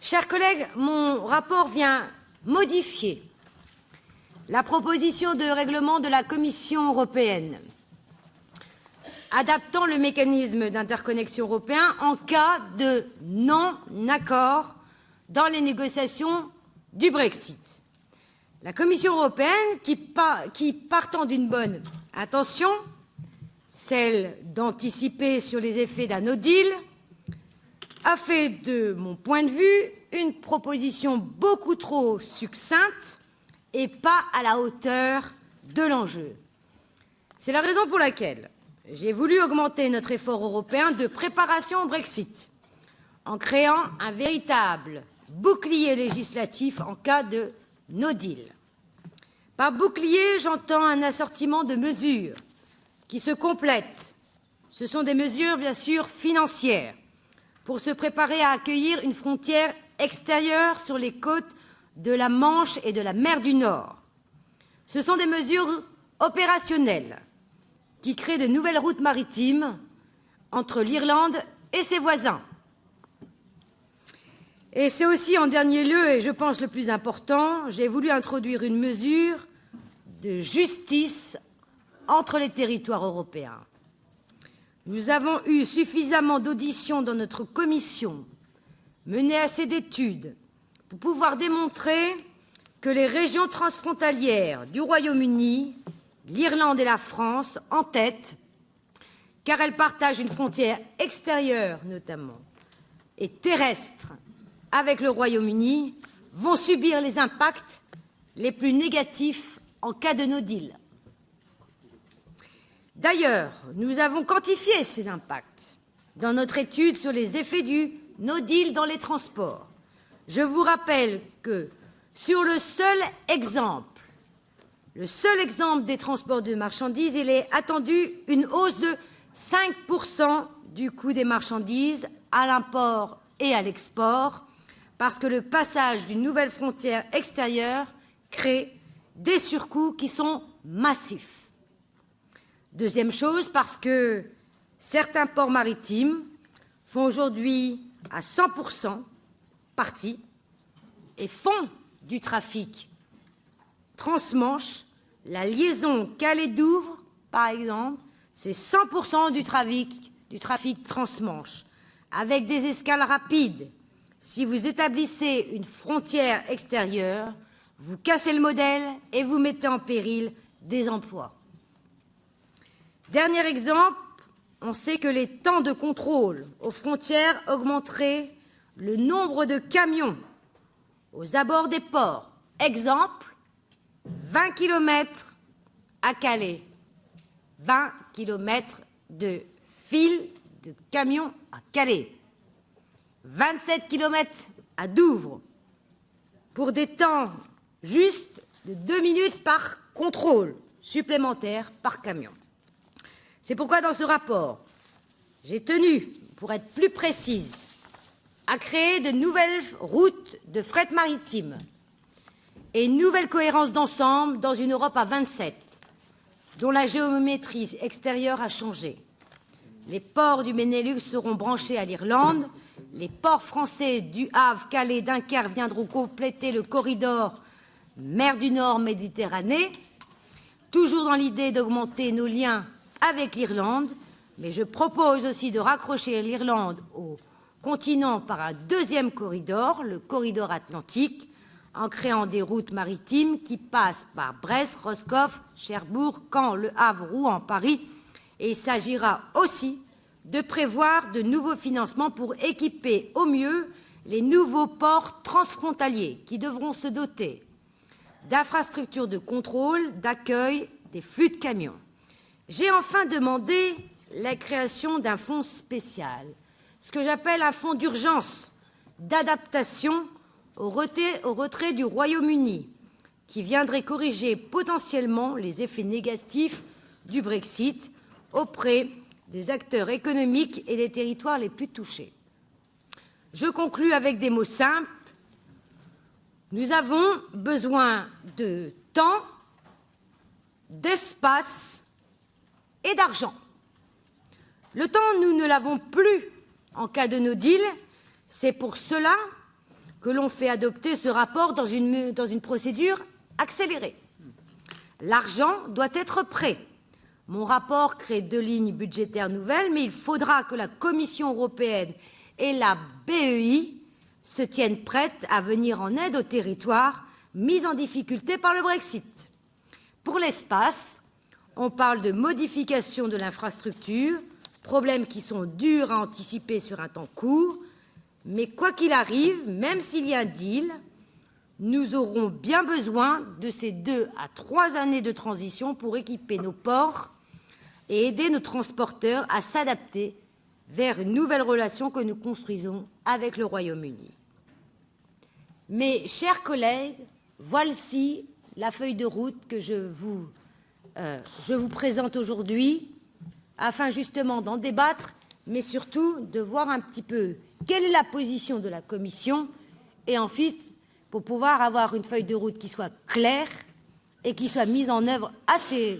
Chers collègues, mon rapport vient modifier la proposition de règlement de la Commission européenne adaptant le mécanisme d'interconnexion européen en cas de non-accord dans les négociations du Brexit. La Commission européenne, qui, partant d'une bonne intention, celle d'anticiper sur les effets d'un no deal, a fait, de mon point de vue, une proposition beaucoup trop succincte et pas à la hauteur de l'enjeu. C'est la raison pour laquelle j'ai voulu augmenter notre effort européen de préparation au Brexit en créant un véritable bouclier législatif en cas de no deal. Par bouclier, j'entends un assortiment de mesures qui se complètent. Ce sont des mesures, bien sûr, financières pour se préparer à accueillir une frontière extérieure sur les côtes de la Manche et de la mer du Nord. Ce sont des mesures opérationnelles qui créent de nouvelles routes maritimes entre l'Irlande et ses voisins. Et c'est aussi, en dernier lieu, et je pense le plus important, j'ai voulu introduire une mesure de justice entre les territoires européens. Nous avons eu suffisamment d'auditions dans notre commission, mené assez d'études, pour pouvoir démontrer que les régions transfrontalières du Royaume-Uni, l'Irlande et la France, en tête, car elles partagent une frontière extérieure notamment et terrestre avec le Royaume-Uni, vont subir les impacts les plus négatifs en cas de no deal. D'ailleurs, nous avons quantifié ces impacts dans notre étude sur les effets du no deal dans les transports. Je vous rappelle que sur le seul exemple, le seul exemple des transports de marchandises, il est attendu une hausse de 5 du coût des marchandises à l'import et à l'export, parce que le passage d'une nouvelle frontière extérieure crée des surcoûts qui sont massifs. Deuxième chose, parce que certains ports maritimes font aujourd'hui à 100% partie et font du trafic transmanche. La liaison Calais-Douvres, par exemple, c'est 100% du trafic, du trafic transmanche, avec des escales rapides. Si vous établissez une frontière extérieure, vous cassez le modèle et vous mettez en péril des emplois. Dernier exemple, on sait que les temps de contrôle aux frontières augmenteraient le nombre de camions aux abords des ports. Exemple, 20 km à Calais, 20 km de fil de camions à Calais, 27 km à Douvres, pour des temps justes de deux minutes par contrôle supplémentaire par camion. C'est pourquoi, dans ce rapport, j'ai tenu, pour être plus précise, à créer de nouvelles routes de fret maritime et une nouvelle cohérence d'ensemble dans une Europe à 27, dont la géométrie extérieure a changé. Les ports du Benelux seront branchés à l'Irlande, les ports français du Havre, Calais, Dunkerque viendront compléter le corridor mer du Nord-Méditerranée, toujours dans l'idée d'augmenter nos liens avec l'Irlande, mais je propose aussi de raccrocher l'Irlande au continent par un deuxième corridor, le corridor atlantique, en créant des routes maritimes qui passent par Brest, Roscoff, Cherbourg, Caen, Le Havre, Rouen, Paris. Et il s'agira aussi de prévoir de nouveaux financements pour équiper au mieux les nouveaux ports transfrontaliers qui devront se doter d'infrastructures de contrôle, d'accueil des flux de camions. J'ai enfin demandé la création d'un fonds spécial, ce que j'appelle un fonds d'urgence d'adaptation au retrait du Royaume-Uni, qui viendrait corriger potentiellement les effets négatifs du Brexit auprès des acteurs économiques et des territoires les plus touchés. Je conclus avec des mots simples. Nous avons besoin de temps, d'espace d'argent. Le temps, nous ne l'avons plus en cas de no deal. C'est pour cela que l'on fait adopter ce rapport dans une procédure accélérée. L'argent doit être prêt. Mon rapport crée deux lignes budgétaires nouvelles, mais il faudra que la Commission européenne et la BEI se tiennent prêtes à venir en aide aux territoires mis en difficulté par le Brexit. Pour l'espace, on parle de modification de l'infrastructure, problèmes qui sont durs à anticiper sur un temps court, mais quoi qu'il arrive, même s'il y a un deal, nous aurons bien besoin de ces deux à trois années de transition pour équiper nos ports et aider nos transporteurs à s'adapter vers une nouvelle relation que nous construisons avec le Royaume-Uni. Mes chers collègues, voici la feuille de route que je vous, euh, je vous présente aujourd'hui, afin justement d'en débattre, mais surtout de voir un petit peu quelle est la position de la Commission, et ensuite, pour pouvoir avoir une feuille de route qui soit claire et qui soit mise en œuvre assez